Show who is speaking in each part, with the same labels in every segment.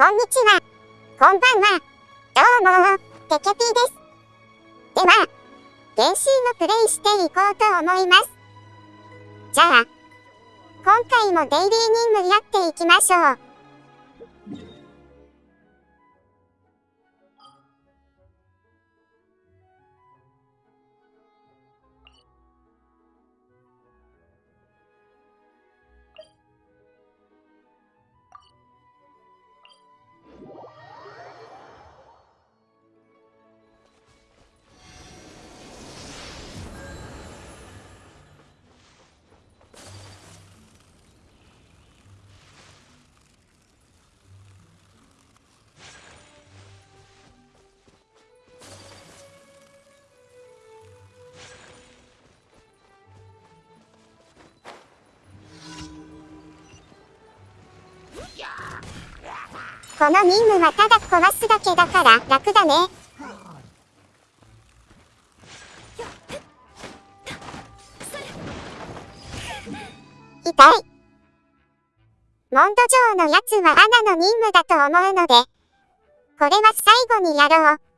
Speaker 1: こんにちは。こんばんは。どうも、テケピーです。では、原神をプレイしていこうと思います。じゃあ、今回もデイリー任務やっていきましょう。この任務はただ壊すだけだから楽だね。痛い。モンド城のやつはアナの任務だと思うので、これは最後にやろう。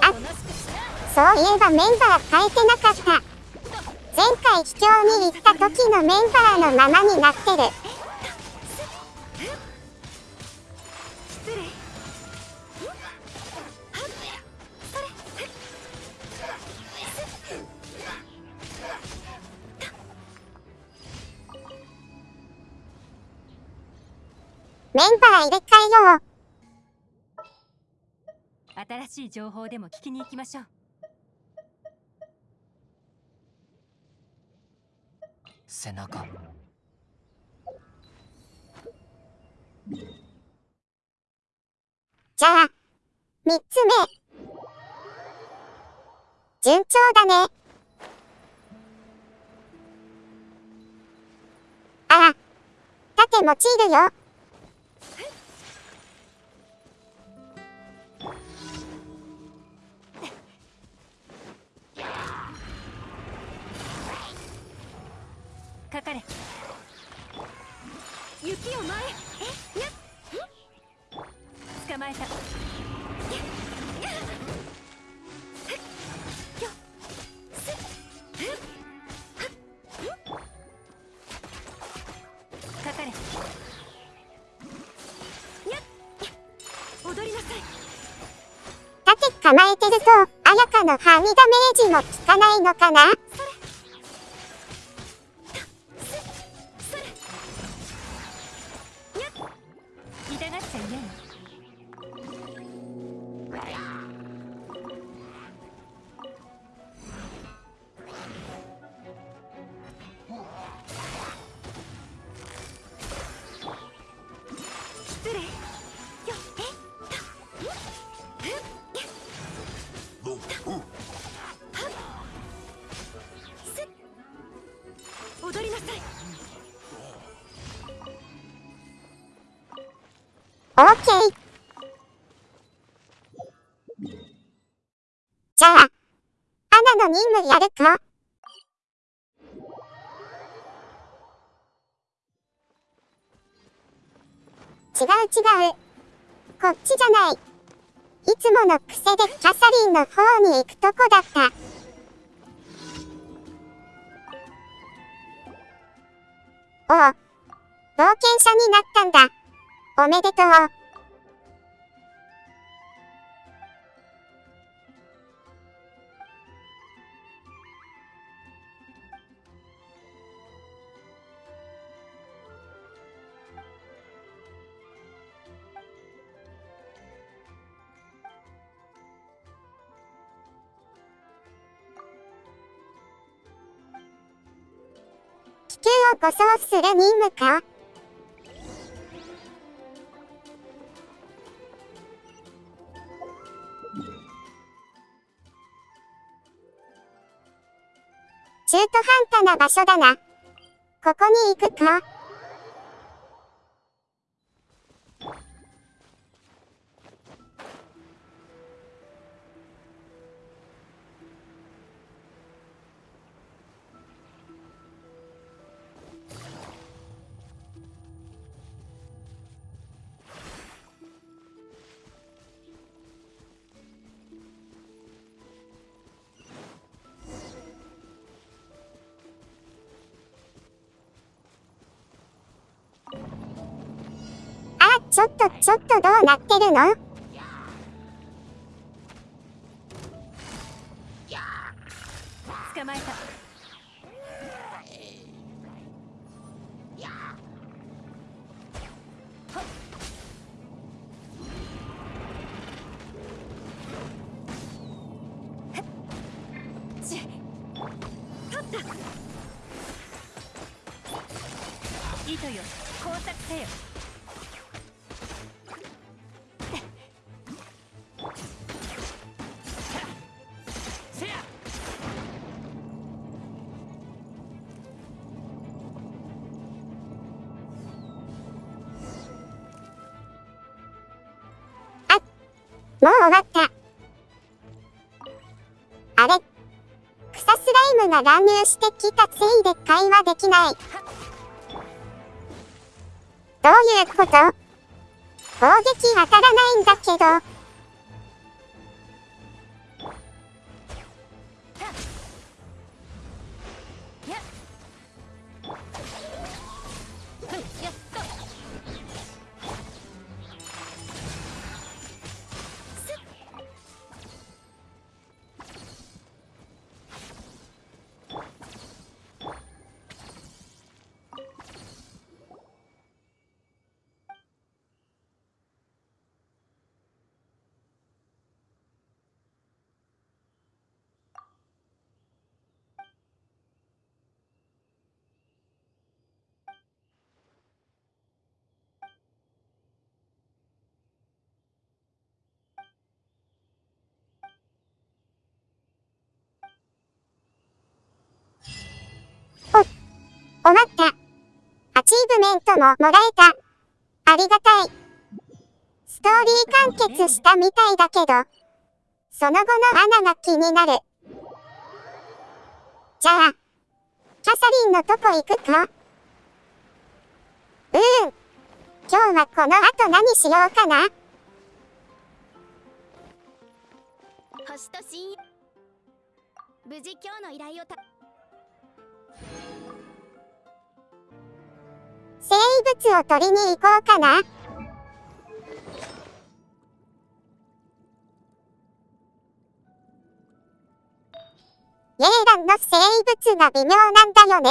Speaker 1: あそういえばメンバー変えてなかった。前回秘境に行った時のメンバーのままになってる。メンバー入れ替えよう。
Speaker 2: 新しい情報でも聞きに行きましょう。
Speaker 3: 背中。
Speaker 1: じゃあ3つ目。順調だね。ああ盾用いるよ構えてるとあやかのハミダメージも効かないのかな？やるか違う違う。こっちじゃない。いつもの癖でキャサリンの方に行くとこだった。おう。冒険者になったんだ。おめでとう。地球を護送する任務か？中途半端な場所だな。ここに行くか？ちょっと、ちょっとどうなってるの？
Speaker 2: 捕まえた。ち取った。糸よ。工作せよ。
Speaker 1: もう終わった。あれ草スライムが乱入してきたせいで会話できない。どういうこと？攻撃当たらないんだけど。終わった。アチーブメントももらえた。ありがたい。ストーリー完結したみたいだけど、その後の穴が気になる。じゃあ、キャサリンのとこ行くかうーん。今日はこの後何しようかな
Speaker 4: 星と親友無事今日の依頼をた
Speaker 1: 物を取りに行こうかなイエーランの生物が微妙なんだよね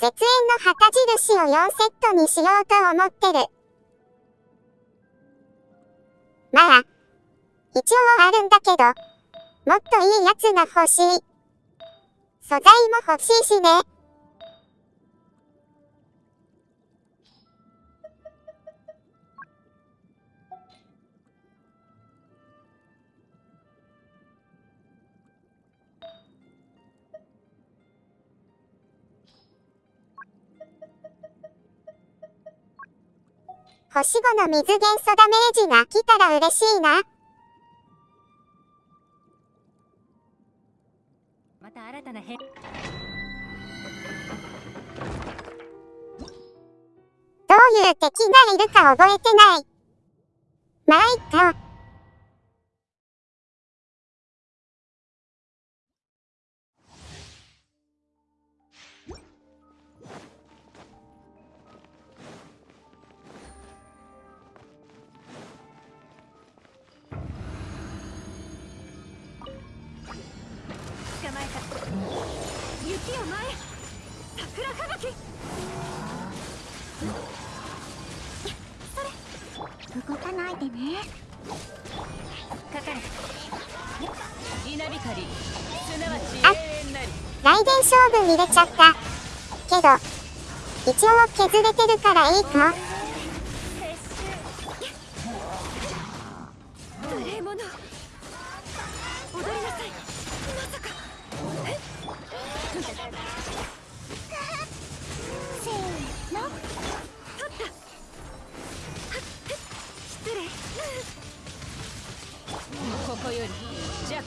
Speaker 1: 絶縁の旗印を4セットにしようと思ってる。まあ、一応あるんだけど、もっといいやつが欲しい。素材も欲しいしね。星5の水元素ダメージが来たら嬉しいな。
Speaker 2: また新たな変
Speaker 1: どういう敵がいるか覚えてない。まあ、いっか。
Speaker 2: 桜吹雪
Speaker 4: 動かないでね。
Speaker 2: かかれ。稲光すなわち
Speaker 1: あ
Speaker 2: 永遠なり
Speaker 1: 雷電勝負見れちゃった。けど、一応削れてるからいいか
Speaker 2: 無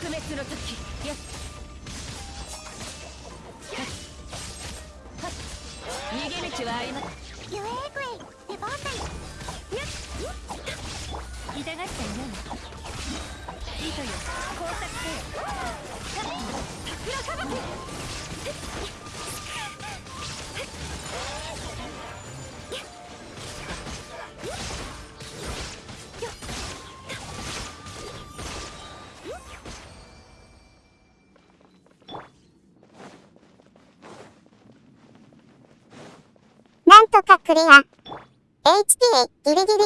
Speaker 2: 弱滅の時。やっ。逃げ道はありま
Speaker 4: ゆえぐいデバータイ
Speaker 2: 痛がっているの糸よ工作せよ。桜吹雪
Speaker 1: なクリア。HP ギリギリ。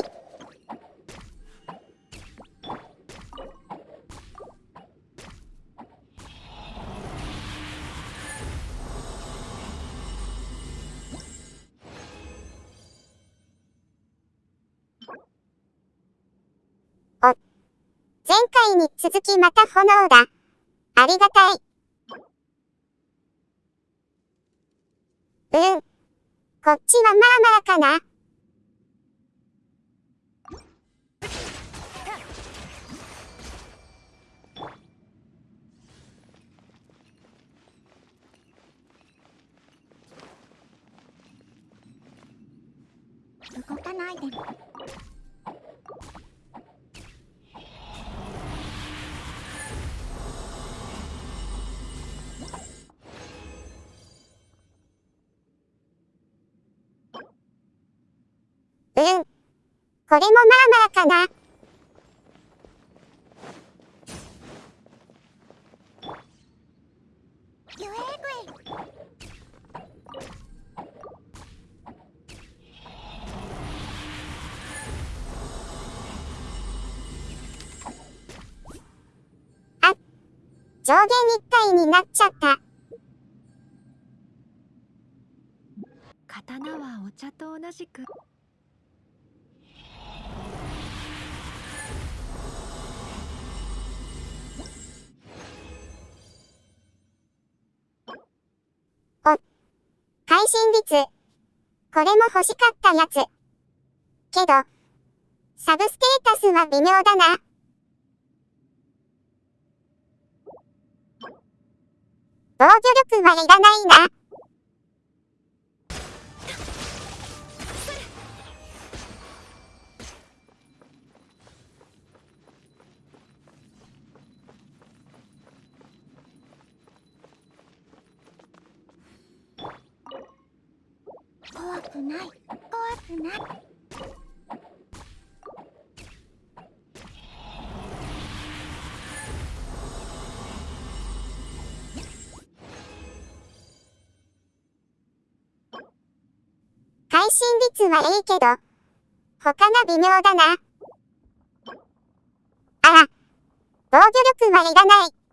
Speaker 1: お。前回に続きまた炎だ。ありがたい。うん。こっちはまあまあかな？
Speaker 4: 動かないで
Speaker 1: もこれもまあまあかな？
Speaker 4: ゆえぐい
Speaker 1: 上限一体になっちゃった。
Speaker 2: 刀はお茶と同じく
Speaker 1: 信率。これも欲しかったやつ。けど、サブステータスは微妙だな。防御力はいらないな。
Speaker 4: くない怖くない
Speaker 1: 会心率はいいけど、他が微妙だな。あら、防御力はいらない。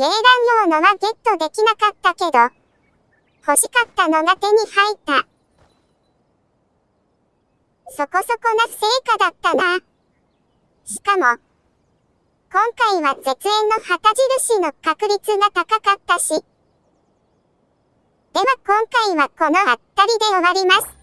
Speaker 1: 英断用のはゲットできなかったけど、欲しかったのが手に入った。そこそこな成果だったな。しかも、今回は絶縁の旗印の確率が高かったし。では今回はこのあったりで終わります。